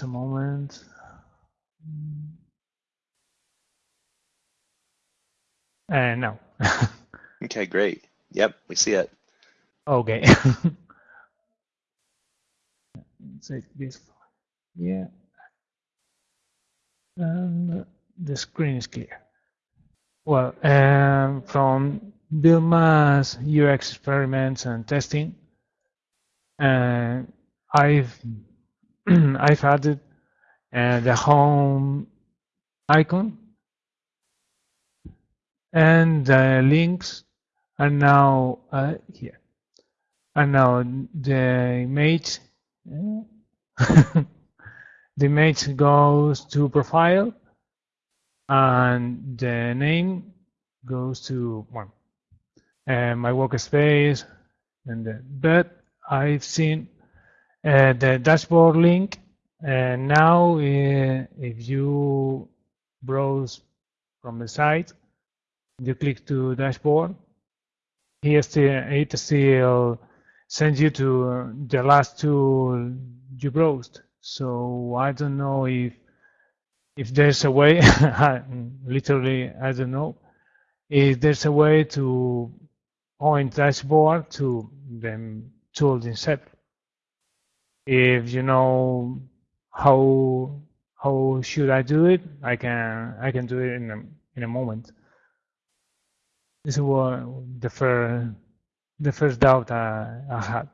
a moment. And no. okay, great. Yep, we see it. Okay. Take this. Yeah. And the screen is clear. Well, um, from Vilma's UX experiments and testing, uh, I've I've added uh, the home icon and the links are now uh, here. And now the image, the image goes to profile and the name goes to one. And my workspace, and the, but I've seen uh, the dashboard link. And now, uh, if you browse from the site, you click to dashboard. Here it still sends you to the last two you browsed. So I don't know if if there's a way, literally, I don't know, if there's a way to point dashboard to the tool itself. If you know how how should I do it, I can I can do it in a in a moment. This was the first the first doubt I, I had.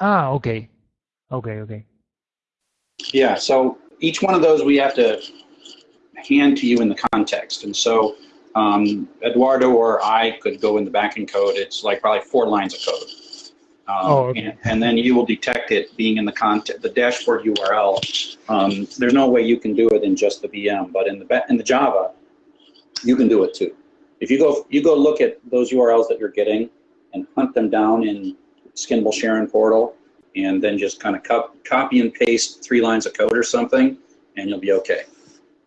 Ah, okay, okay, okay. Yeah, so each one of those we have to hand to you in the context. And so um, Eduardo or I could go in the backing code. It's like probably four lines of code. Um, oh, okay. and, and, then you will detect it being in the content, the dashboard URL. Um, there's no way you can do it in just the VM, but in the in the Java, you can do it too. If you go you go look at those URLs that you're getting and hunt them down in Skinnable Charon portal, and then just kind of co copy and paste three lines of code or something, and you'll be okay.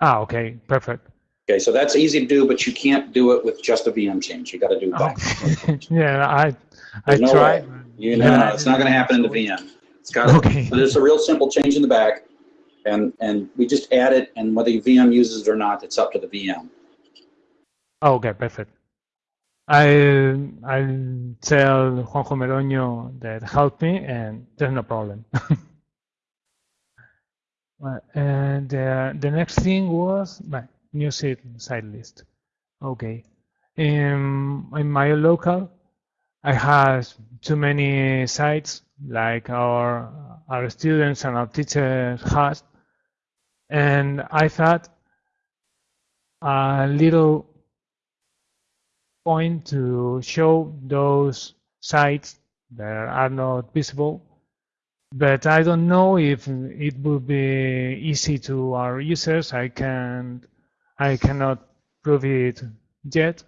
Ah, okay, perfect. Okay, so that's easy to do, but you can't do it with just a VM change. You got to do both. yeah, I I no tried. You know, yeah. it's not going to happen in the VM. It's got okay. so there's a real simple change in the back, and and we just add it, and whether the VM uses it or not, it's up to the VM. Okay, perfect. I I'll tell Juanjo Meroño that helped me, and there's no problem. and uh, the next thing was my new site, site list. Okay. In, in my local, I have too many sites like our our students and our teachers has, and I thought a little point to show those sites that are not visible, but I don't know if it would be easy to our users. I can I cannot prove it yet.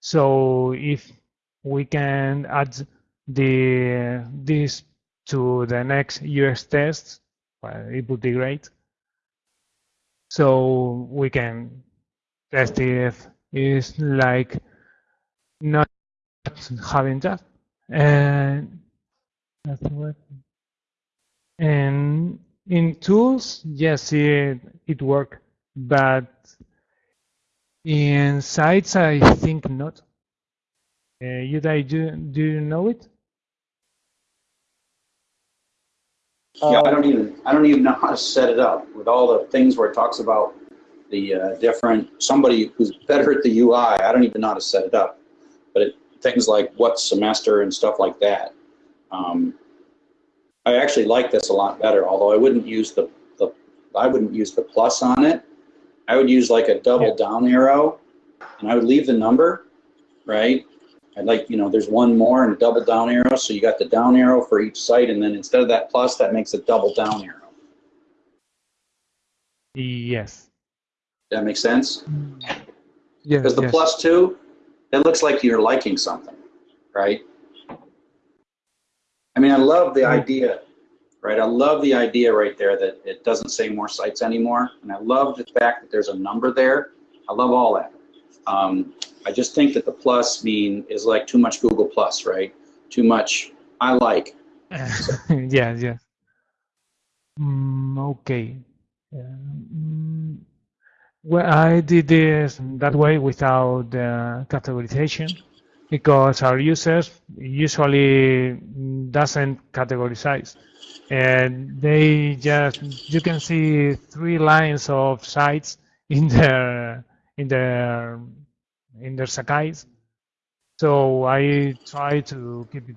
So if we can add the this to the next UX test, well, it would be great. So we can test if it's like not having that. And that's. And in tools, yes, it it worked, but in sites, I think not. Uh, you do do you know it? Yeah, I don't even I don't even know how to set it up with all the things where it talks about the uh, different somebody who's better at the UI. I don't even know how to set it up, but it, things like what semester and stuff like that. Um, I actually like this a lot better. Although I wouldn't use the the I wouldn't use the plus on it. I would use like a double yeah. down arrow, and I would leave the number, right? I'd like, you know, there's one more and a double down arrow. So you got the down arrow for each site. And then instead of that plus, that makes a double down arrow. Yes. That makes sense? Mm. Yeah. Because the yes. plus two, it looks like you're liking something, right? I mean, I love the oh. idea, right? I love the idea right there that it doesn't say more sites anymore. And I love the fact that there's a number there. I love all that. Um, I just think that the plus mean is like too much Google Plus, right? Too much I like. yeah, yeah. Mm, okay. Mm, well, I did this that way without uh, categorization because our users usually doesn't categorize and they just you can see three lines of sites in their in their in their Sakai's. So I try to keep it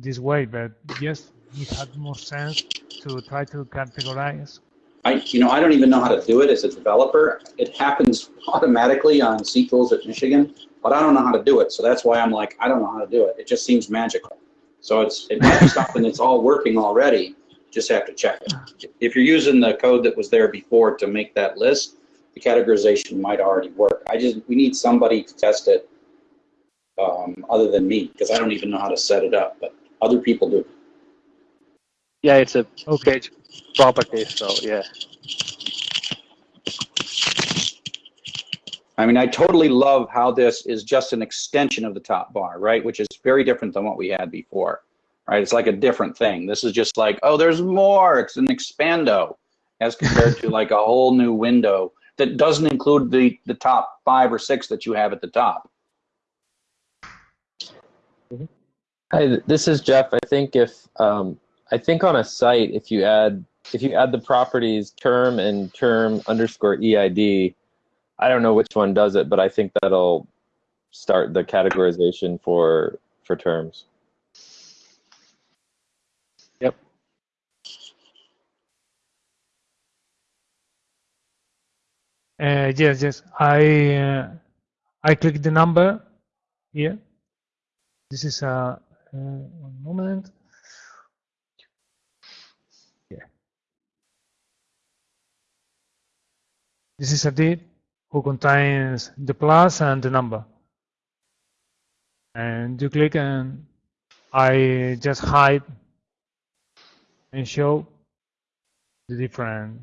this way, but yes, it had more sense to try to categorize. I, you know, I don't even know how to do it as a developer. It happens automatically on CTools at Michigan, but I don't know how to do it. So that's why I'm like, I don't know how to do it. It just seems magical. So it's it might something that's all working already. Just have to check it. If you're using the code that was there before to make that list, the categorization might already work. I just we need somebody to test it um, other than me because I don't even know how to set it up, but other people do. Yeah, it's a page property, so yeah. I mean, I totally love how this is just an extension of the top bar, right? Which is very different than what we had before, right? It's like a different thing. This is just like, oh, there's more. It's an expando as compared to like a whole new window that doesn't include the, the top five or six that you have at the top. Hi, this is Jeff. I think if um, I think on a site, if you add if you add the properties term and term underscore EID, I don't know which one does it, but I think that'll start the categorization for for terms. Uh, yes, yes. I uh, I click the number here. This is a uh, one moment. Yeah. This is a did who contains the plus and the number. And you click and I just hide and show the different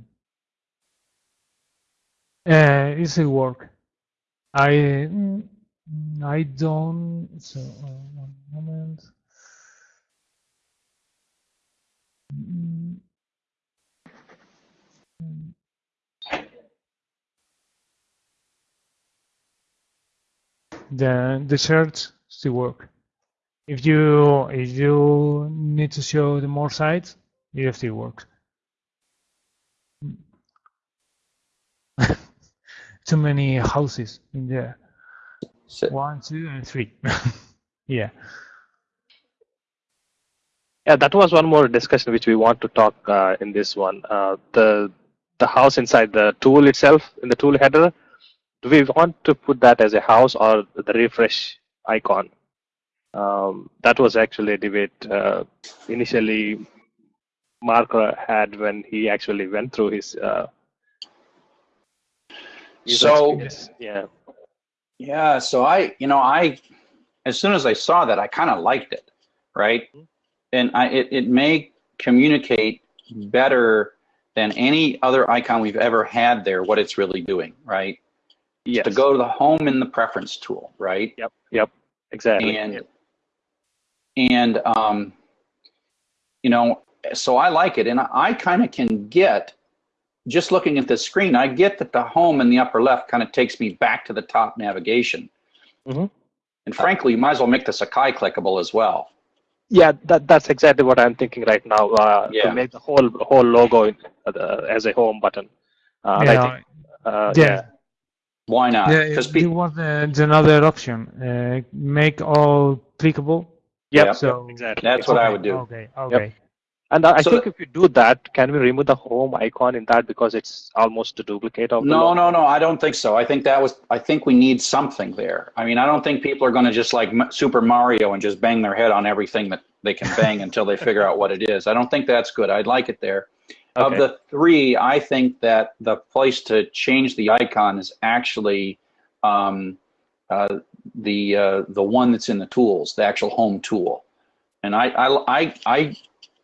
uh, easy work. I mm, I don't so uh, one moment. The the search still work. If you if you need to show the more sites, it still works. Too many houses in there. So, One, two, and three. yeah. Yeah, that was one more discussion which we want to talk uh, in this one. Uh, the the house inside the tool itself in the tool header. Do we want to put that as a house or the refresh icon? Um, that was actually a debate uh, initially Mark had when he actually went through his. Uh, So- yeah, Yeah, so I, you know, I, as soon as I saw that, I kind of liked it, right? And I, it, it may communicate better than any other icon we've ever had there, what it's really doing, right? yes, To go to the home in the preference tool, right? Yep, yep, exactly. And, Yep. and, um, you know, so I like it. And I, I kind of can get, just looking at the screen, I get that the home in the upper left kind of takes me back to the top navigation. Mhm. And frankly, you might as well make the Sakai clickable as well. Yeah, that that's exactly what I'm thinking right now. Uh, Yeah. To make the whole whole logo in, uh, as a home button. Uh, yeah. think, uh, yeah. yeah, Why not? Yeah, Because there was uh, another option. Uh, make all clickable. Yep, Yep. So exactly. That's what I would do. Okay. Okay. And I I So- think if you do that, can we remove the home icon in that because it's almost a duplicate of the no, no, no. I don't think so. I think that was. I think we need something there. I mean, I don't think people are going to just like Super Mario and just bang their head on everything that they can bang until they figure out what it is. I don't think that's good. I'd like it there. Of the three, I think that the place to change the icon is actually um, uh, the uh, the one that's in the tools, the actual home tool. And I, I, I, I,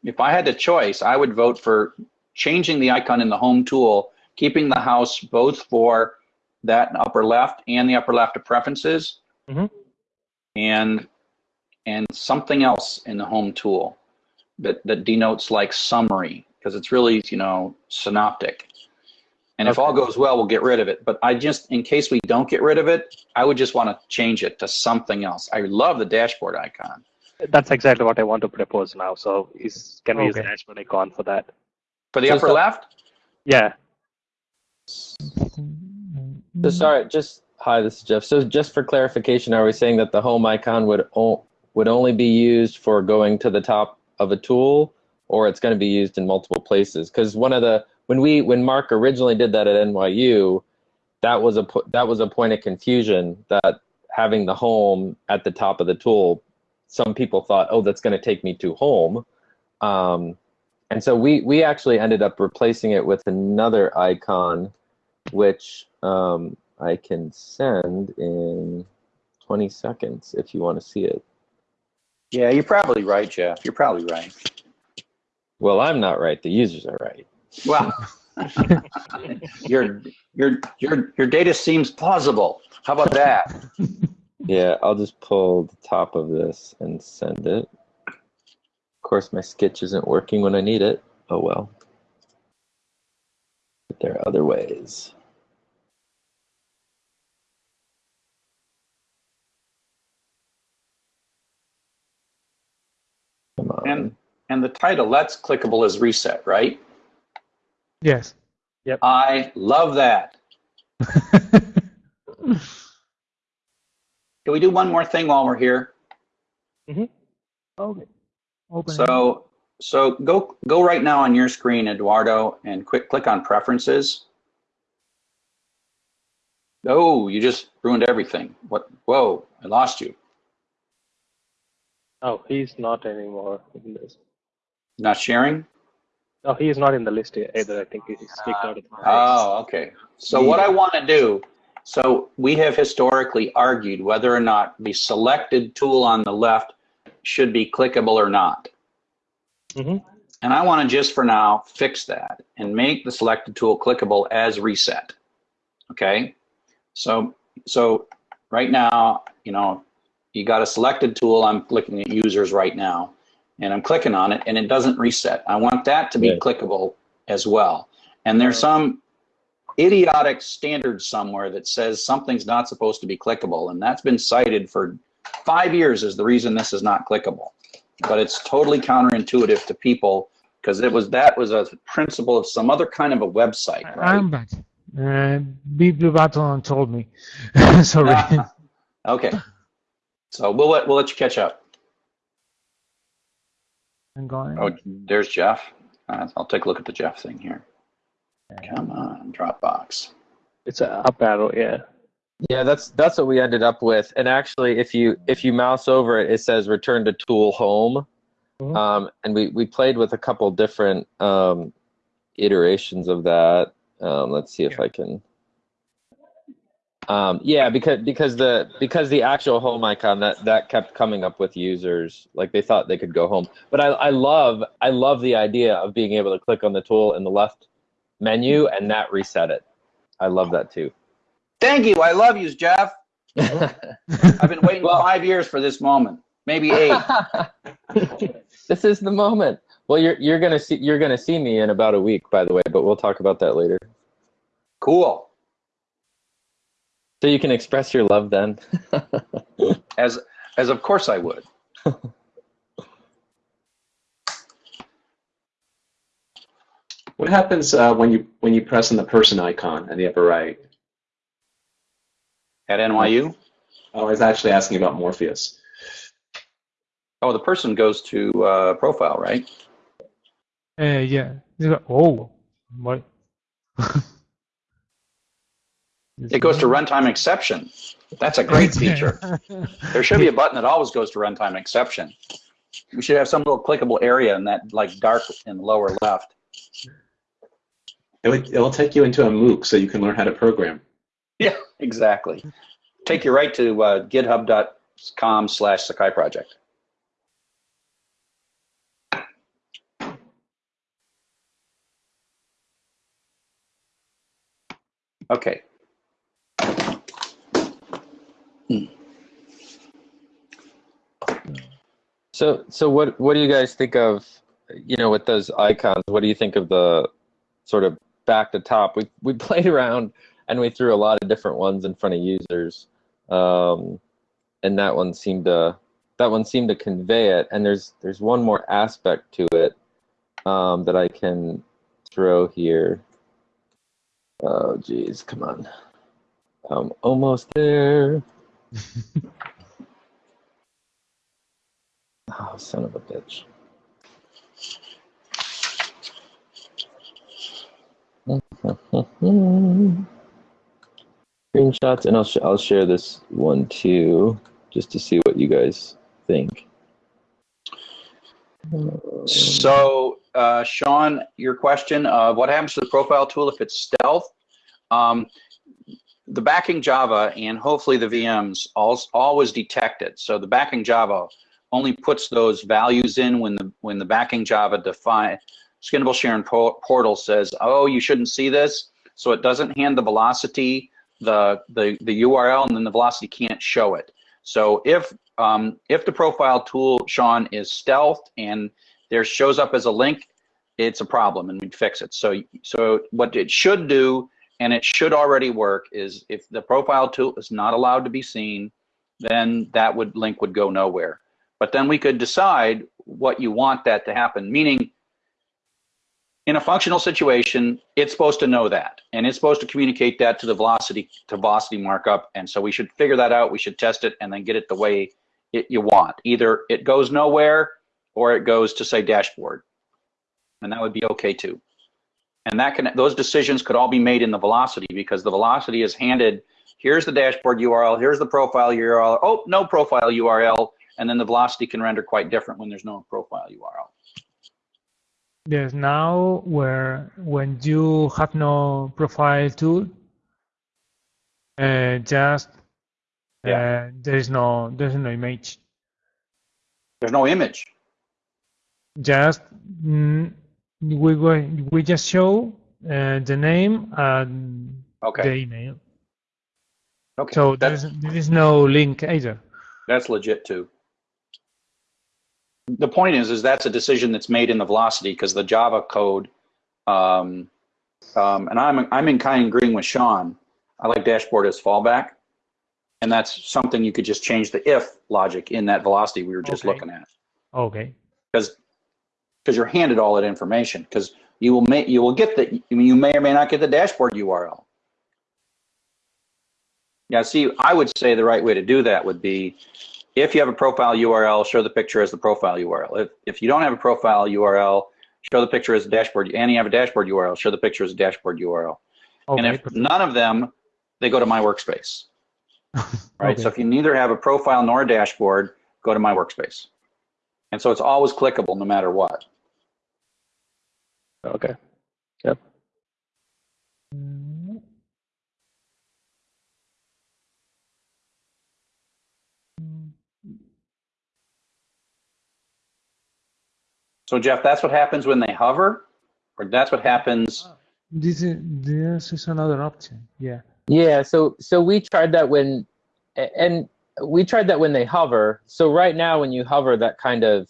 if I had the choice, I would vote for changing the icon in the home tool, keeping the house both for that upper left and the upper left of preferences, Mhm. and and something else in the home tool that that denotes like summary because it's really, you know, synoptic. And if all goes well, we'll get rid of it. But I just, in case we don't get rid of it, I would just want to change it to something else. I love the dashboard icon. That's exactly what I want to propose now. So is can we use the Okay. dashboard icon for that? For the So upper so- left, Yeah. So sorry, just hi, this is Jeff. So just for clarification, are we saying that the home icon would o- would only be used for going to the top of a tool, or it's going to be used in multiple places? Because one of the when we when Mark originally did that at NYU, that was a po- that was a point of confusion that having the home at the top of the tool, some people thought, oh, that's going to take me to home. Um, and so we we actually ended up replacing it with another icon which um, I can send in 20 seconds if you want to see it. yeah, you're probably right, Jeff. You're probably right. Well, I'm not right. The users are right. Well, your your your your data seems plausible. How about that? Yeah, I'll just pull the top of this and send it. Of course, my sketch isn't working when I need it. Oh well. But there are other ways. Come on. And and the title, that's clickable as reset, right? Yes. Yep. I love that. Can we do one more thing while we're here? Mm-hmm. okay. Open. So so go go right now on your screen, Eduardo, and quick click on preferences. Oh, you just ruined everything. What? Whoa, I lost you. Oh, he's not anymore in this. Not sharing? No, he is not in the list either. I think he's kicked out of the Oh, okay. So what I want to do, so we have historically argued whether or not the selected tool on the left should be clickable or not. hmm And I want to just for now fix that and make the selected tool clickable as reset. Okay? So so right now, you know, you got a selected tool. I'm clicking at users right now and I'm clicking on it and it doesn't reset. I want that to be clickable as well. And there's some idiotic standard somewhere that says something's not supposed to be clickable and that's been cited for 5 years as the reason this is not clickable but it's totally counterintuitive to people because it was that was a principle of some other kind of a website, right? I'm back. Uh, Big Blue Button told me. Sorry. Ah, okay, so we'll let we'll let you catch up. I'm going. Oh, there's Jeff. Uh, I'll take a look at the Jeff thing here. Come on, Dropbox. It's a up arrow. Yeah. Yeah, that's that's what we ended up with. And actually, if you if you mouse over it, it says return to tool home. Mhm. Um, and we we played with a couple different um, iterations of that. Um, let's see if I can. Um, yeah, because because the because the actual home icon that that kept coming up with users like they thought they could go home. But I I love I love the idea of being able to click on the tool in the left menu and that reset it. I love that too. Thank you. I love you, Jeff. I've been waiting Well- five years for this moment, maybe eight. this is the moment. Well, you're you're gonna see you're gonna see me in about a week, by the way, but we'll talk about that later. cool. So you can express your love then. As as of course I would. What happens uh, when you when you press on the person icon in the upper right? At NYU. Oh, I was actually asking about Morpheus. Oh, the person goes to uh, profile, right? Uh, yeah. Oh, what? It goes to runtime exception. That's a great feature. There should be a button that always goes to runtime exception. We should have some little clickable area in that like dark in the lower left. It would, it'll take you into a MOOC so you can learn how to program. Yeah, exactly. Take you right to uh, github.com slash Sakai project. Okay. So so what what do you guys think of you know, with those icons, what do you think of the sort of back to top? We we played around and we threw a lot of different ones in front of users, um, and that one seemed to that one seemed to convey it. And there's there's one more aspect to it um, that I can throw here. Oh, geez, come on. I'm almost there. oh, son of a bitch. Screenshots, and I'll, sh I'll share this one too, just to see what you guys think. So, uh, Sean, your question of what happens to the profile tool if it's stealth? Um, the backing Java and hopefully the VMs al- always detect it. So the backing Java only puts those values in when the when the backing Java define Skinnable Charon portal says, oh, you shouldn't see this. So it doesn't hand the velocity the the the URL and then the velocity can't show it. So if um, if the profile tool, Sean, is stealthed and there shows up as a link, it's a problem and we'd fix it. So so what it should do and it should already work is if the profile tool is not allowed to be seen, then that would link would go nowhere. But then we could decide what you want that to happen, meaning in a functional situation, it's supposed to know that, and it's supposed to communicate that to the velocity to velocity markup. And so we should figure that out. We should test it and then get it the way it, you want. Either it goes nowhere or it goes to say dashboard, and that would be okay too. And that can those decisions could all be made in the velocity because the velocity is handed. Here's the dashboard URL. Here's the profile URL. Oh, no profile URL, and then the velocity can render quite different when there's no profile URL. Yes, now where when you have no profile tool, uh, just Yeah. uh, there is no there's no image. There's no image. Just mm, we we just show uh, the name and Okay. the email. Okay. So there's there is no link either. that's legit too. The point is, is that's a decision that's made in the velocity because the Java code, um, um, and I'm I'm in kind of agreeing with Sean. I like dashboard as fallback, and that's something you could just change the if logic in that velocity we were just Okay. looking at Okay. because because you're handed all that information because you will make you will get the you may or may not get the dashboard URL. Yeah, see, I would say the right way to do that would be if you have a profile URL, show the picture as the profile URL. If, if you don't have a profile URL, show the picture as a dashboard, and you have a dashboard URL, show the picture as a dashboard URL. Okay. and if none of them, they go to my workspace. Right. So if you neither have a profile nor a dashboard, go to my workspace. And so it's always clickable no matter what. Okay. Mm. So Jeff, that's what happens when they hover, or that's what happens. This is this is another option. Yeah. Yeah, so so we tried that when, and we tried that when they hover. So right now, when you hover, that kind of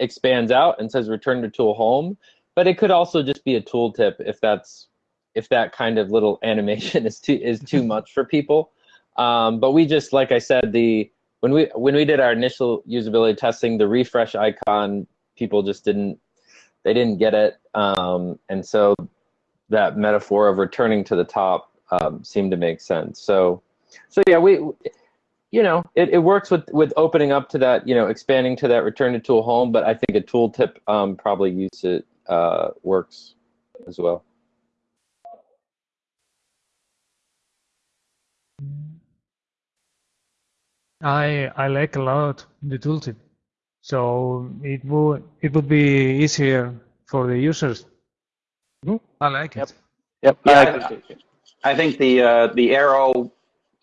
expands out and says "Return to tool home." But it could also just be a tooltip if that's if that kind of little animation is too is too much for people. Um, but we just, like I said, the when we when we did our initial usability testing, the refresh icon, people just didn't they didn't get it, um, and so that metaphor of returning to the top um, seemed to make sense. So, so yeah, we, you know, it, it works with with opening up to that, you know, expanding to that return to tool home. But I think a tooltip um, probably use it uh, works as well. I I like a lot the tooltip, so it would it would be easier for the users. Mhm. I like Yep. it. Yep. Yeah, I I- agree. I think the uh, the arrow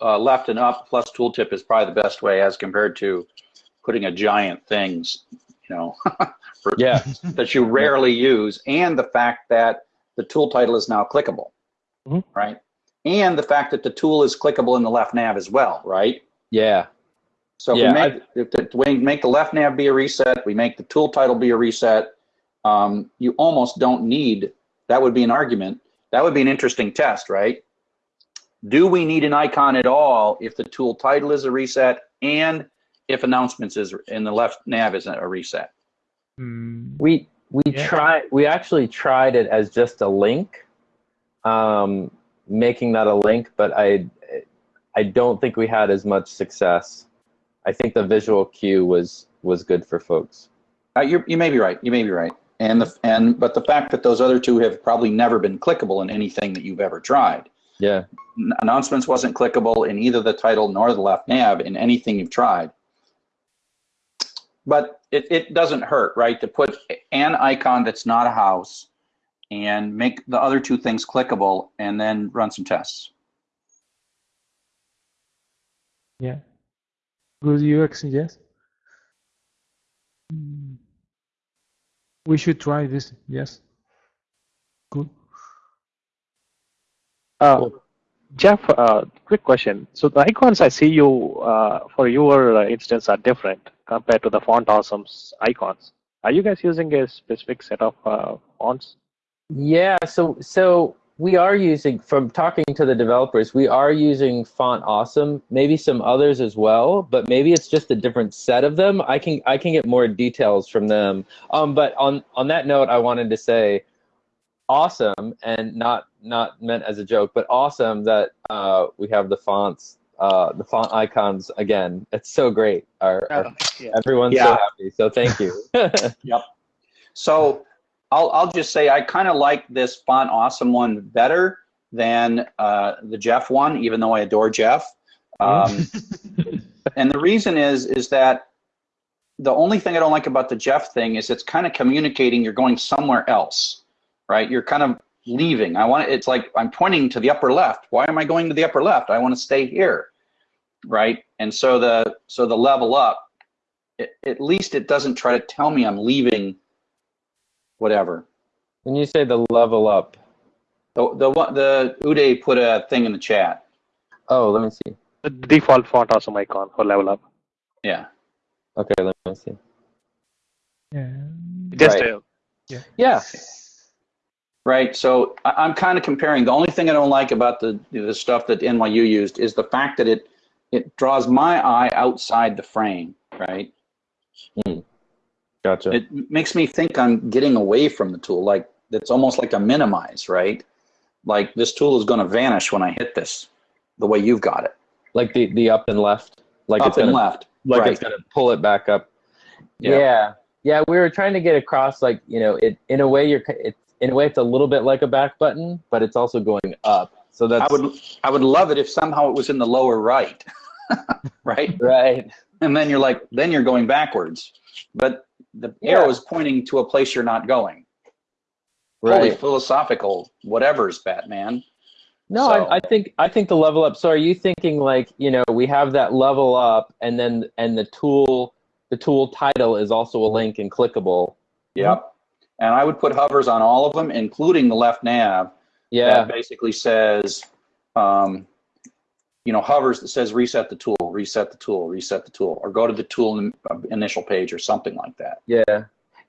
uh, left and up plus tooltip is probably the best way as compared to putting a giant things, you know, for- Yeah, that you rarely use, and the fact that the tool title is now clickable, Mhm. right? And the fact that the tool is clickable in the left nav as well, right? yeah, So if Yeah, we make if the, we make the left nav be a reset, we make the tool title be a reset, um, you almost don't need, that would be an argument. That would be an interesting test, right? Do we need an icon at all if the tool title is a reset and if announcements is in the left nav is a reset? Mm, We we Yeah. tried. We actually tried it as just a link, um, making that a link, but I I don't think we had as much success. I think the visual cue was was good for folks. Uh, you you may be right. You may be right. And the and but the fact that those other two have probably never been clickable in anything that you've ever tried. Yeah. N- Announcements wasn't clickable in either the title nor the left nav in anything you've tried. But it, it doesn't hurt, right, to put an icon that's not a house and make the other two things clickable and then run some tests. yeah. Good UX, yes. Mm. We should try this, yes. Good. Uh, Jeff, uh, quick question. So the icons I see you uh, for your uh, instance are different compared to the Font Awesome's icons. Are you guys using a specific set of uh, fonts? Yeah, so so we are using from talking to the developers, we are using Font Awesome, maybe some others as well, but maybe it's just a different set of them. I can I can get more details from them. Um, but on on that note, I wanted to say awesome and not not meant as a joke, but awesome that uh, we have the fonts uh, the font icons again. It's so great. Our, our yeah. everyone's so happy. So thank you. Yep. So I'll, I'll just say I kind of like this font awesome one better than uh, the Jeff one, even though I adore Jeff. Um, and the reason is is that the only thing I don't like about the Jeff thing is it's kind of communicating you're going somewhere else, right? You're kind of leaving. I want it's like I'm pointing to the upper left. Why am I going to the upper left? I want to stay here, right? And so the so the level up, it, at least it doesn't try to tell me I'm leaving whatever. when you say the level up, The the one the Uday put a thing in the chat. oh, let me see. The default Font Awesome icon for level up. Yeah. Okay, let me see. Yeah. Just Right. uh, Yeah. Right. So I, I'm kind of comparing. The only thing I don't like about the the stuff that NYU used is the fact that it it draws my eye outside the frame. Right. Gotcha. It makes me think I'm getting away from the tool. Like it's almost like a minimize. Right. Like this tool is going to vanish when I hit this, the way you've got it. like the the up and left. Like Up it's and gonna, left. Like right. it's gonna pull it back up. Yeah. Yeah. yeah. we were trying to get across like you know it in a way you're it in a way it's a little bit like a back button, but it's also going up. So that's I would I would love it if somehow it was in the lower right. right. right. and then you're like then you're going backwards but the Yeah. arrow is pointing to a place you're not going holy philosophical whatever's batman No, So- I, I think I think the level up. So are you thinking like you know we have that level up, and then and the tool the tool title is also a link and clickable. yep and i would put hovers on all of them including the left nav Yeah. that basically says um, you know hovers that says reset the tool reset the tool reset the tool or go to the tool in, uh, initial page or something like that Yeah,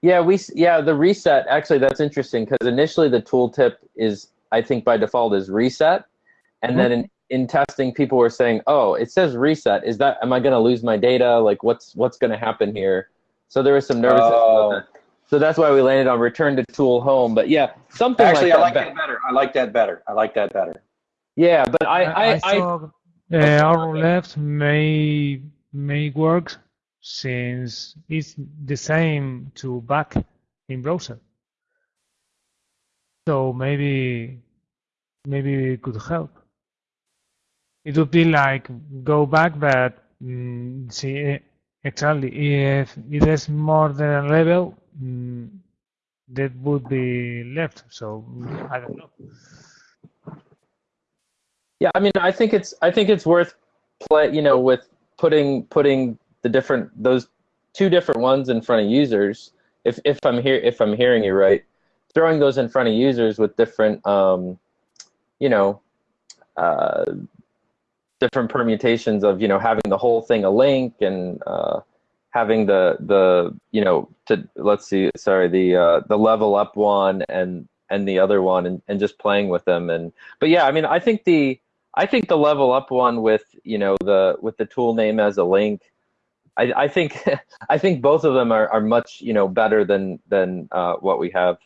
yeah, we yeah the reset. Actually, that's interesting because initially the tooltip is I think by default is reset, and then in, in testing people were saying, oh, it says reset. Is that am I going to lose my data? Like what's what's going to happen here? So there was some nervousness Oh. about that. So that's why we landed on return to tool home. But yeah, something actually like i like that. that better i like that better i like that better Yeah, but I I, I, thought uh, arrow left may may work since it's the same to back in browser. So maybe maybe it could help. It would be like go back, but mm, see eh, exactly if it is more than a level, mm, that would be left. So I don't know. Yeah, I mean, I think it's I think it's worth play. You know, with putting putting the different those two different ones in front of users. If if I'm here if I'm hearing you right, throwing those in front of users with different, um, you know, uh, different permutations of you know having the whole thing a link and uh, having the the you know to let's see sorry the uh, the level up one and and the other one and, and just playing with them and but yeah I mean I think the I think the level up one with you know the with the tool name as a link I, I think I think both of them are, are much you know better than than uh, what we have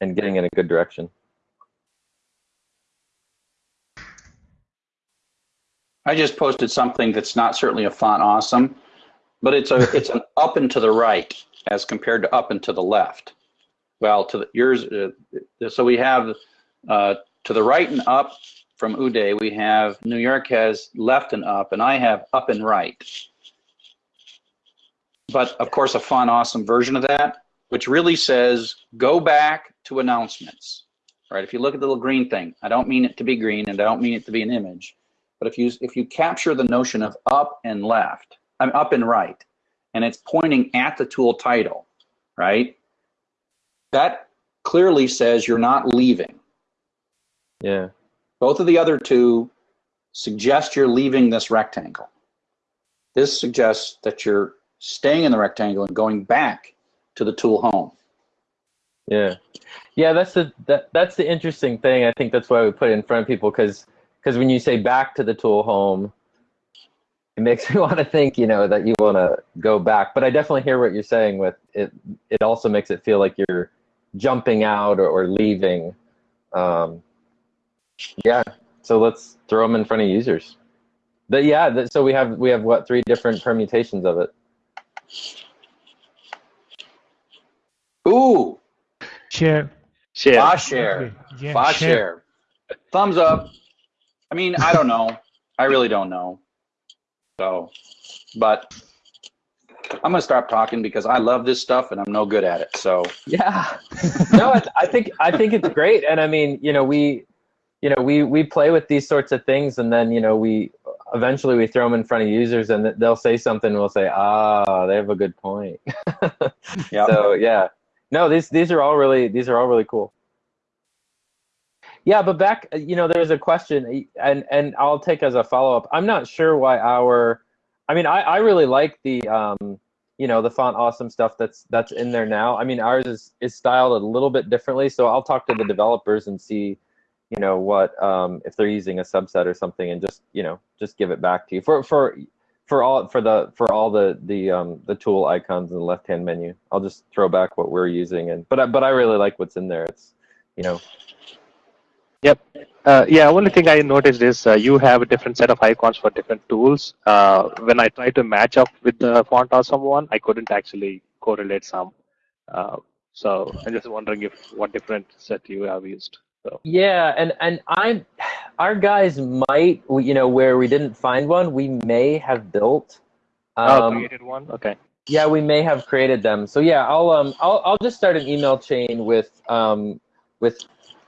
and getting in a good direction. I just posted something that's not certainly a font awesome, but it's a it's an up and to the right as compared to up and to the left. Well, to the, yours, uh, so we have uh, to the right and up from Uday. We have New York has left and up, and I have up and right. But of course, a Font Awesome version of that, which really says go back to announcements. Right? If you look at the little green thing, I don't mean it to be green, and I don't mean it to be an image. But if you if you capture the notion of up and left, I'm up and right, and it's pointing at the tool title, right? That clearly says you're not leaving. Yeah. Both of the other two suggest you're leaving this rectangle. This suggests that you're staying in the rectangle and going back to the tool home. Yeah, yeah, that's the that, that's the interesting thing. I think that's why we put it in front of people because because when you say back to the tool home, it makes me want to think, you know, that you want to go back. But I definitely hear what you're saying with it. It also makes it feel like you're jumping out or, or leaving. Um, yeah, so let's throw them in front of users. But yeah, so we have we have what three different permutations of it. Ooh, Share. Share. Fa share. Yeah, Fa share. Thumbs up. I mean, I don't know. I really don't know. So, but I'm gonna stop talking because I love this stuff and I'm no good at it. So Yeah. no, I, I think I think it's great, and I mean, you know, we, you know, we we play with these sorts of things, and then you know, we eventually we throw them in front of users, and they'll say something, and we'll say, ah, they have a good point. yeah. So yeah, no, these these are all really these are all really cool. Yeah, but back, you know, there's a question, and and I'll take as a follow up. I'm not sure why our, I mean, I I really like the um, you know, the font awesome stuff that's that's in there now. I mean, ours is is styled a little bit differently, so I'll talk to the developers and see, you know, what um if they're using a subset or something, and just you know just give it back to you for for for all for the for all the the um the tool icons in the left hand menu. I'll just throw back what we're using, and but I, but I really like what's in there. It's you know Yep. Uh, yeah, only thing I noticed is uh, you have a different set of icons for different tools. Uh, when I tried to match up with the Font Awesome one I couldn't actually correlate some. Uh, so I'm just wondering if what different set you have used. So. Yeah, and and I, our guys might, you know, where we didn't find one, we may have built. oh, Um, created one. Okay. yeah, we may have created them. So yeah, I'll um I'll I'll just start an email chain with um with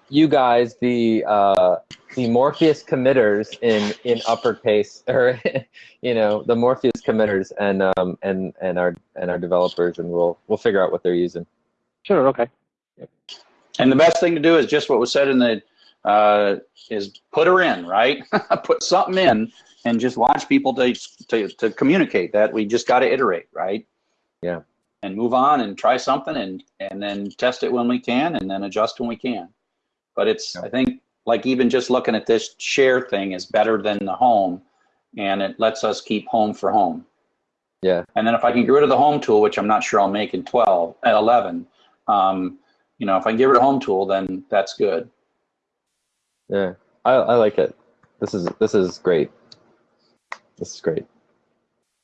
you guys the uh the Morpheus committers in in uppercase or you know the Morpheus committers and um and and our and our developers and we'll we'll figure out what they're using. Sure. Okay. And the best thing to do is just what was said in the uh, is put her in, right? put something in and just watch people to, to, to communicate that we just got to iterate, right? Yeah. And move on and try something and, and then test it when we can and then adjust when we can. But it's, Yeah. I think, like even just looking at this share thing is better than the home and it lets us keep home for home. Yeah. And then if I can get rid of the home tool, which I'm not sure I'll make in 12, at 11, um, you know, if I can get rid of home tool, then that's good. Yeah. I I like it. This is this is great. This is great.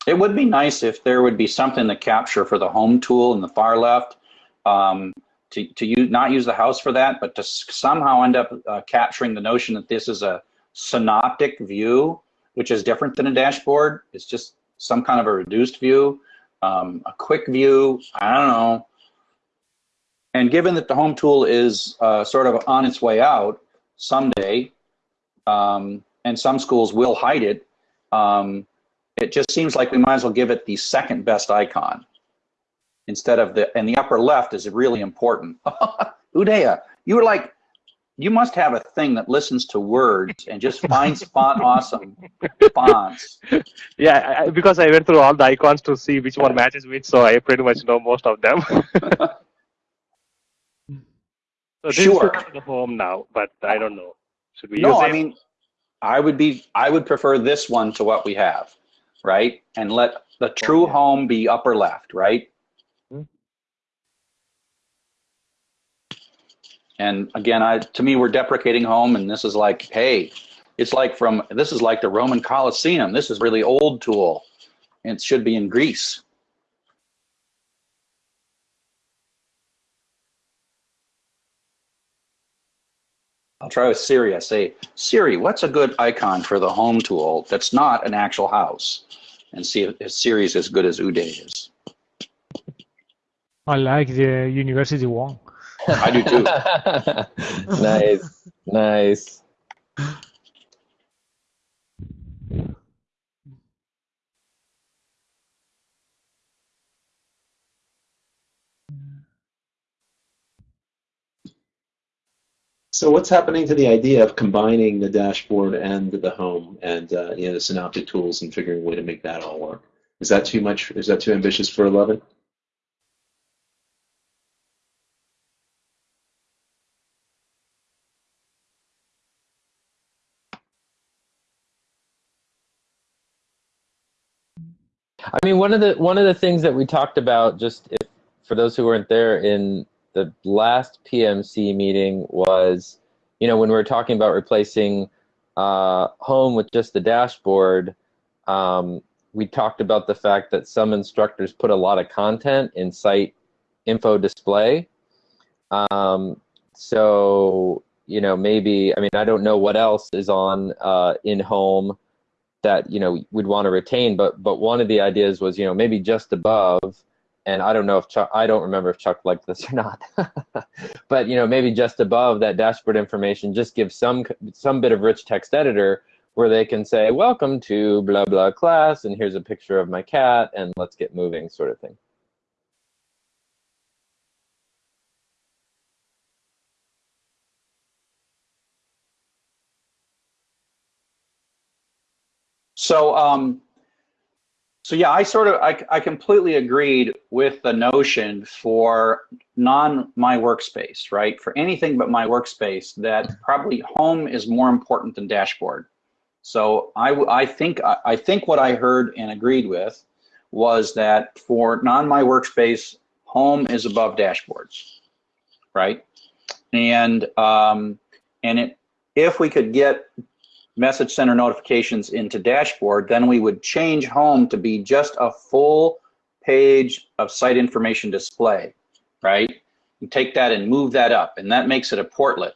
It would be nice if there would be something to capture for the home tool in the far left, um, to, to use, not use the house for that, but to s- somehow end up uh, capturing the notion that this is a synoptic view, which is different than a dashboard. It's just some kind of a reduced view, um, a quick view. I don't know. And given that the home tool is uh, sort of on its way out someday, um, and some schools will hide it, um, it just seems like we might as well give it the second best icon instead of the and the upper left is really important. Udaya, you were like you must have a thing that listens to words and just finds font awesome fonts. Yeah, I, because I went through all the icons to see which one matches which, so I pretty much know most of them. so Sure. the home now, but I don't know. Should we No, use I mean, I would be, I would prefer this one to what we have, right? And let the true home be upper left, right? Hmm. And again, I, to me, we're deprecating home and this is like, hey, it's like from, this is like the Roman Colosseum. This is really old tool. It should be in Greece. I'll try with Siri. I say, Siri, what's a good icon for the home tool that's not an actual house? And see if, if Siri is as good as Uday is. I like the university one. I do too. nice, nice. So what's happening to the idea of combining the dashboard and the home and uh, you know the synoptic tools and figuring a way to make that all work? Is that too much? Is that too ambitious for 11? I mean, one of the one of the things that we talked about, just if, for those who weren't there in the last PMC meeting, was you know when we were talking about replacing uh, home with just the dashboard. Um, we talked about the fact that some instructors put a lot of content in site info display. Um, so you know maybe I mean I don't know what else is on uh, in home that you know we'd want to retain but but one of the ideas was you know maybe just above and i don't know if chuck i don't remember if chuck liked this or not but you know maybe just above that dashboard information just give some some bit of rich text editor where they can say welcome to blah blah class and here's a picture of my cat and let's get moving sort of thing. So, um, so yeah, I sort of, I, I completely agreed with the notion for non my workspace, right? For anything but my workspace, that probably home is more important than dashboard. So I I think, I, I think what I heard and agreed with was that for non my workspace, home is above dashboards, right? And, um, and it, if we could get message center notifications into dashboard, then we would change home to be just a full page of site information display, right? You take that and move that up, and that makes it a portlet.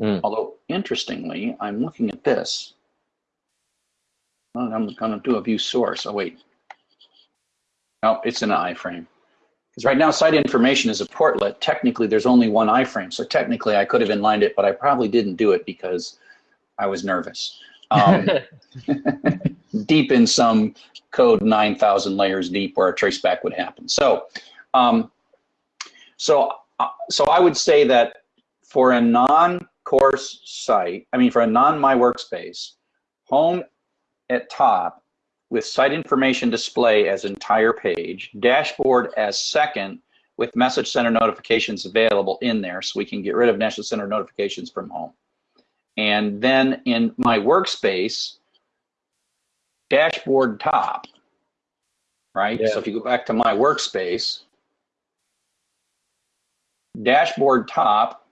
Mm. Although, interestingly, I'm looking at this. Oh, I'm going to do a view source. Oh, wait. No, it's in an iframe. Because right now, site information is a portlet. Technically, there's only one iframe. So technically, I could have inlined it, but I probably didn't do it because I was nervous. Um, deep in some code 9,000 layers deep where a traceback would happen. So, um, so, uh, so I would say that for a non-course site, I mean for a non-my workspace, home at top with site information display as entire page, dashboard as second with message center notifications available in there so we can get rid of message center notifications from home. And then in my workspace, dashboard top, right? Yeah. So if you go back to my workspace, dashboard top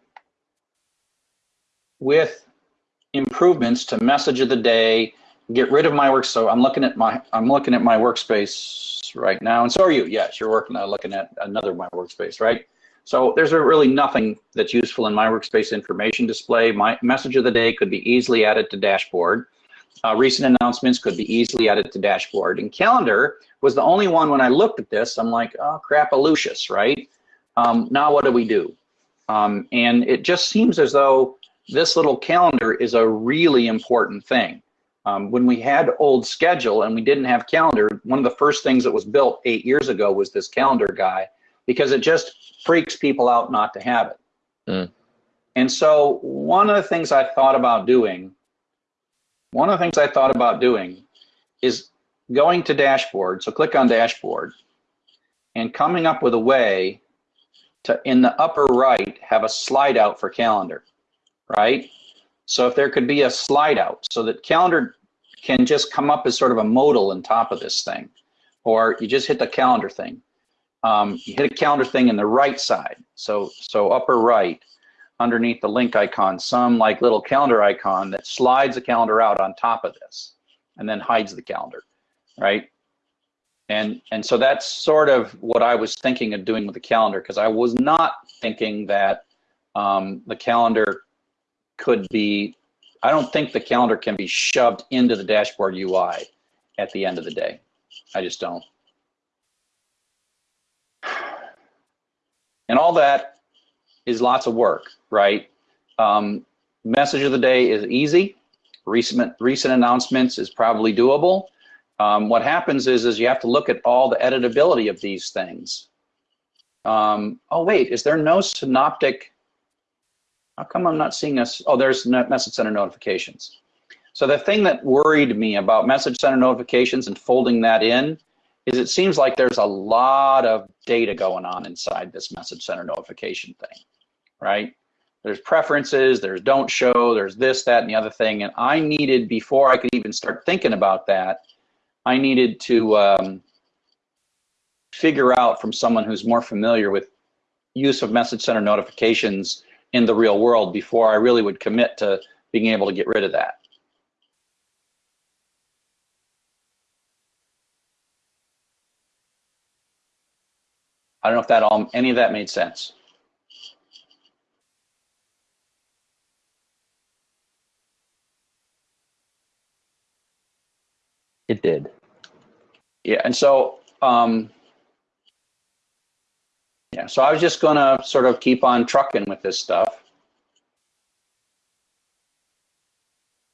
with improvements to message of the day, get rid of my work. So I'm looking at my I'm looking at my workspace right now, and so are you. Yes, you're working uh, looking at another my workspace, right? So there's really nothing that's useful in my workspace information display. My message of the day could be easily added to dashboard. Uh, recent announcements could be easily added to dashboard. And calendar was the only one when I looked at this, I'm like, oh crap, Lucius, right? Um, now what do we do? Um, and it just seems as though this little calendar is a really important thing. Um, when we had old schedule and we didn't have calendar, one of the first things that was built eight years ago was this calendar guy because it just freaks people out not to have it. Mm. and so one of the things I thought about doing, one of the things I thought about doing is going to dashboard. So click on dashboard and coming up with a way to, in the upper right, have a slide out for calendar, right? So if there could be a slide out so that calendar can just come up as sort of a modal on top of this thing, or you just hit the calendar thing. Um, you hit a calendar thing in the right side, so so upper right, underneath the link icon, some like little calendar icon that slides the calendar out on top of this, and then hides the calendar, right? And and so that's sort of what I was thinking of doing with the calendar because I was not thinking that um, the calendar could be. I don't think the calendar can be shoved into the dashboard UI at the end of the day. I just don't. And all that is lots of work, right? Um, message of the day is easy. Recent recent announcements is probably doable. Um, what happens is is you have to look at all the editability of these things. Um, oh wait, is there no synoptic? How come I'm not seeing this? Oh, there's message center notifications. So the thing that worried me about message center notifications and folding that in is it seems like there's a lot of data going on inside this message center notification thing, right? There's preferences, there's don't show, there's this, that, and the other thing. And I needed, before I could even start thinking about that, I needed to um, figure out from someone who's more familiar with use of message center notifications in the real world before I really would commit to being able to get rid of that. I don't know if that all any of that made sense. It did. Yeah, and so um, yeah, so I was just gonna sort of keep on trucking with this stuff,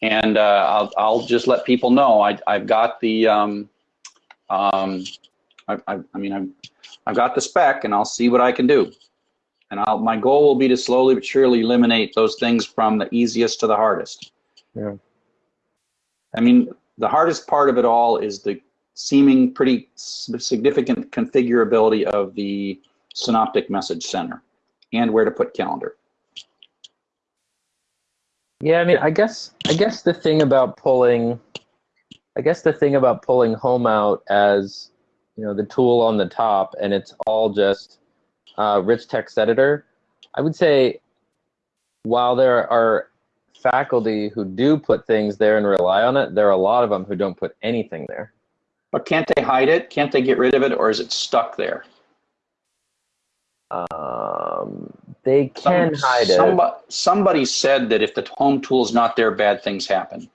and uh, I'll I'll just let people know I I've got the um, um, I, I, I mean I'm I've got the spec and I'll see what I can do. And I'll, my goal will be to slowly but surely eliminate those things from the easiest to the hardest. Yeah. I mean, the hardest part of it all is the seeming pretty significant configurability of the Synoptic Message Center and where to put calendar. Yeah, I mean, I guess I guess the thing about pulling, I guess the thing about pulling home out as you know the tool on the top and it's all just uh, rich text editor. I would say while there are faculty who do put things there and rely on it there are a lot of them who don't put anything there. But can't they hide it? Can't they get rid of it or is it stuck there? Um, they can Some, hide somebody, it somebody said that if the home tool is not there bad things happen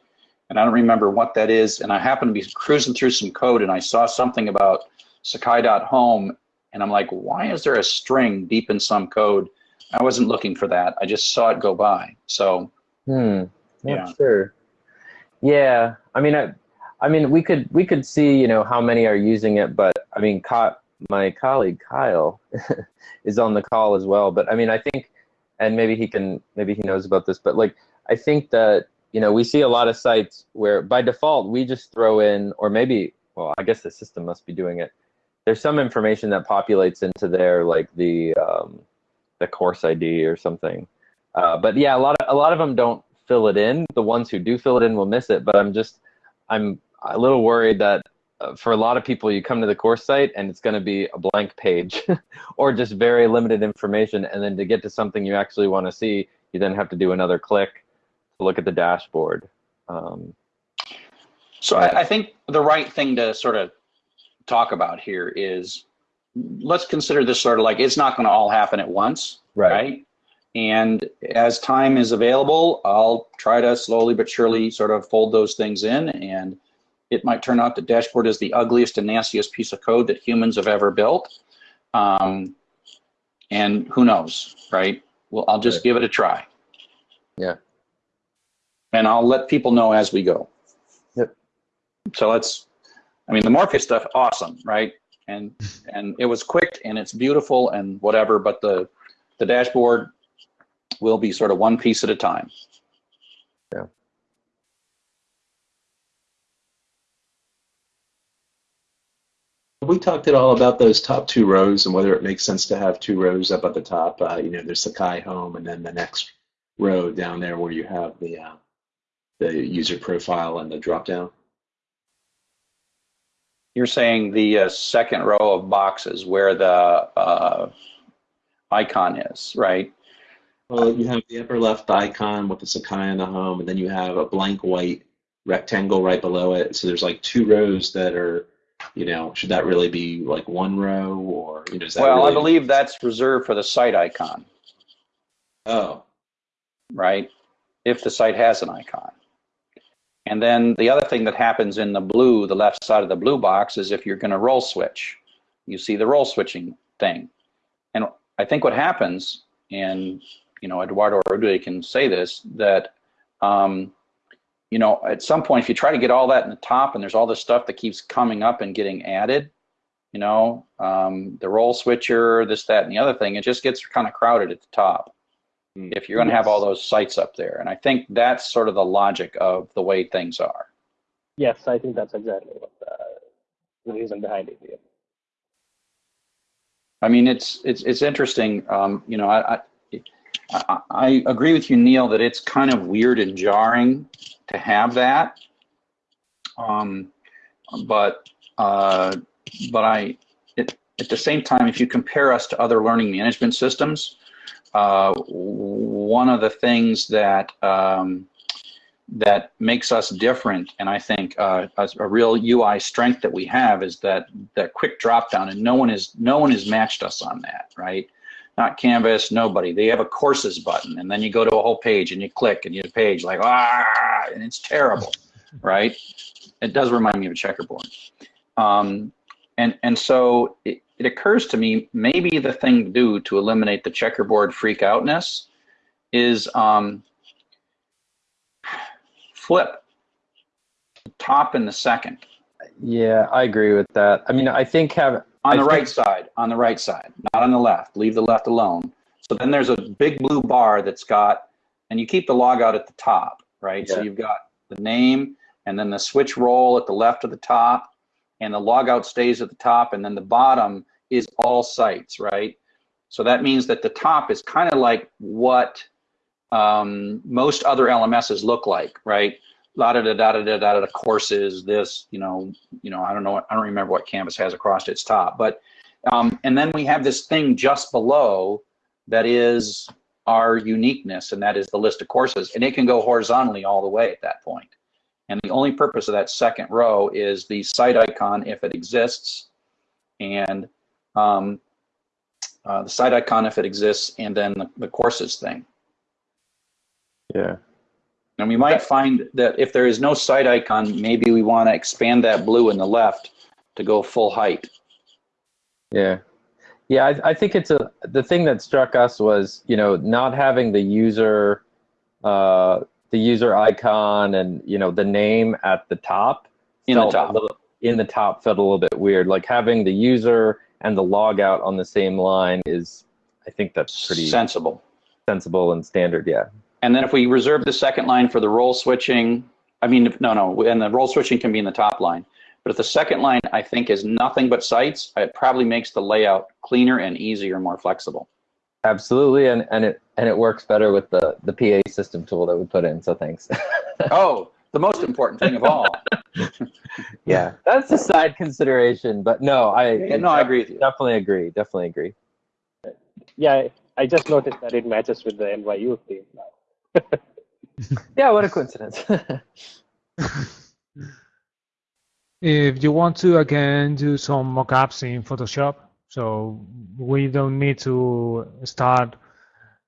and i don't remember what that is and i happened to be cruising through some code and i saw something about Sakai.home, and I'm like, why is there a string deep in some code? I wasn't looking for that. I just saw it go by. So, hmm, not yeah. sure. Yeah, I mean, I, I mean, we could we could see, you know, how many are using it, but I mean, my colleague Kyle is on the call as well. But I mean, I think, and maybe he can, maybe he knows about this, but like, I think that you know, we see a lot of sites where by default we just throw in, or maybe, well, I guess the system must be doing it there's some information that populates into there, like the um, the course ID or something. Uh, but yeah, a lot of a lot of them don't fill it in. The ones who do fill it in will miss it. But I'm just I'm a little worried that uh, for a lot of people, you come to the course site and it's going to be a blank page or just very limited information. And then to get to something you actually want to see, you then have to do another click look at the dashboard. Um, so I, I think the right thing to sort of talk about here is let's consider this sort of like it's not going to all happen at once, right. right? And as time is available, I'll try to slowly but surely sort of fold those things in. And it might turn out the dashboard is the ugliest and nastiest piece of code that humans have ever built. Um, and who knows, right? Well, I'll just right. give it a try. Yeah. And I'll let people know as we go. Yep. So let's I mean, the Morpheus stuff, awesome, right? And and it was quick and it's beautiful and whatever, but the the dashboard, we'll be sort of one piece at a time. Yeah. We talked at all about those top two rows and whether it makes sense to have two rows up at the top. Uh, you know, there's Sakai Home, and then the next row down there where you have the uh, the user profile and the drop down. You're saying the uh, second row of boxes where the uh, icon is, right? Well, you have the upper left icon with the Sakai in the home, and then you have a blank white rectangle right below it. So there's like two rows that are you know, should that really be like one row or, you know, is that Well, really... I believe that's reserved for the site icon. Oh. Right? If the site has an icon. And then the other thing that happens in the blue, the left side of the blue box, is if you're going to role switch, you see the role switching thing. And I think what happens, and you know, Eduardo Rodriguez can say this, that um, you know, at some point, if you try to get all that in the top and there's all this stuff that keeps coming up and getting added, you know, um, the role switcher, this, that, and the other thing, it just gets kind of crowded at the top. If you're going to have all those sites up there. And I think that's sort of the logic of the way things are. Yes, I think that's exactly what the, the reason behind it. Yeah. I mean, it's it's it's interesting. Um, you know, I, I I agree with you, Neil, that it's kind of weird and jarring to have that. Um, but uh, but I it, at the same time, if you compare us to other learning management systems, uh, one of the things that um, that makes us different, and I think uh, a real UI strength that we have is that that quick drop down, and no one is no one has matched us on that, right? not Canvas, nobody. They have a courses button, and then you go to a whole page and you click and you page like ah, and it's terrible, right? It does remind me of a checkerboard. Um, and and so it, it occurs to me maybe the thing to do to eliminate the checkerboard freak outness is um, flip top and the second. Yeah, I agree with that. I mean, I think have on the right side, on the right side, not on the left. Leave the left alone. So then there's a big blue bar that's got, and you keep the log out at the top, right? Yeah. So you've got the name and then the switch role at the left of the top, and the logout stays at the top, and then the bottom is all sites, right? So that means that the top is kind of like what um, most other LMSs look like, right? la da da da da da da da courses this you know you know i don't know i don't remember what canvas has across its top but um, and then we have this thing just below that is our uniqueness and that is the list of courses and it can go horizontally all the way at that point and the only purpose of that second row is the site icon if it exists and um, uh, the site icon if it exists and then the, the courses thing yeah and we might find that if there is no site icon, maybe we want to expand that blue in the left to go full height. Yeah. Yeah, I, I think it's a the thing that struck us was, you know, not having the user uh, the user icon and, you know, the name at the top. In the top. Little, in the top felt a little bit weird. Like having the user and the logout on the same line is I think that's pretty sensible. Sensible and standard, yeah. And then if we reserve the second line for the role switching, I mean, no, no, and the role switching can be in the top line. But if the second line, I think, is nothing but sites, it probably makes the layout cleaner and easier, more flexible. Absolutely, and, and it and it works better with the the PA system tool that we put in. So thanks. oh, the most important thing of all. yeah, that's a side consideration, but no, I yeah, no, I agree with you. Definitely agree. Definitely agree. Yeah, I just noticed that it matches with the NYU theme now. yeah, what a coincidence. if you want to again do some mockups in Photoshop, so we don't need to start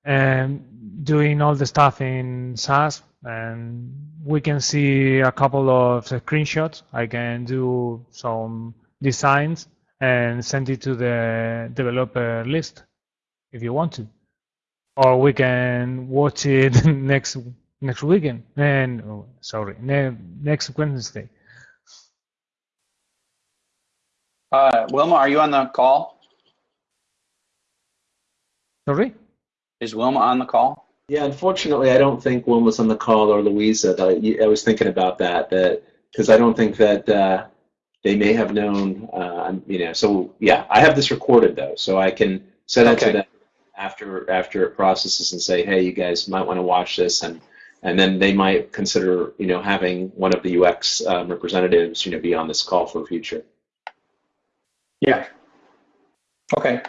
um, doing all the stuff in Sass, and we can see a couple of screenshots. I can do some designs and send it to the developer list if you want to or we can watch it next next weekend. And oh, sorry, ne next Wednesday. Uh, Wilma, are you on the call? Sorry. Is Wilma on the call? Yeah, unfortunately, I don't think one was on the call or Louisa. But I I was thinking about that, that because I don't think that uh, they may have known, uh, you know. So yeah, I have this recorded though, so I can send it Okay. to them after after it processes and say, hey, you guys might want to watch this, and and then they might consider, you know, having one of the UX um, representatives, you know, be on this call for future. Yeah. Okay.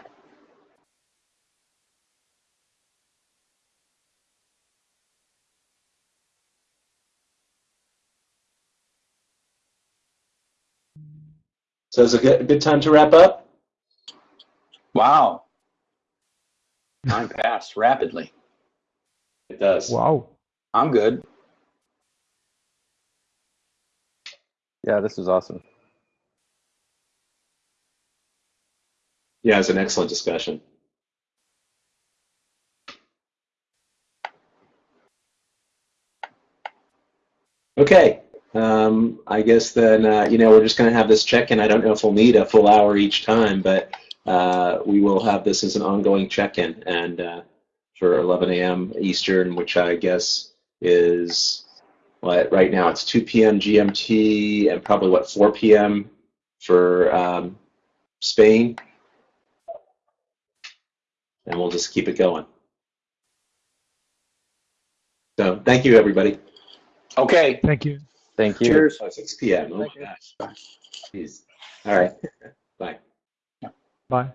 So it's a good, good time to wrap up. Wow. Time passed rapidly. It does. Wow. I'm good. Yeah, this was awesome. Yeah, it's an excellent discussion. Okay, um, I guess then, uh, you know, we're just going to have this check-in. I don't know if we'll need a full hour each time, but uh, we will have this as an ongoing check-in and uh, for 11 a.m. Eastern, which I guess is, what, right now it's 2 p.m. GMT and probably, what, 4 p.m. for um, Spain and we'll just keep it going. So thank you, everybody. Okay. Thank you. Thank you. Cheers. Oh, 6 p.m. Oh my gosh. Jeez. All right. Bye. Bye.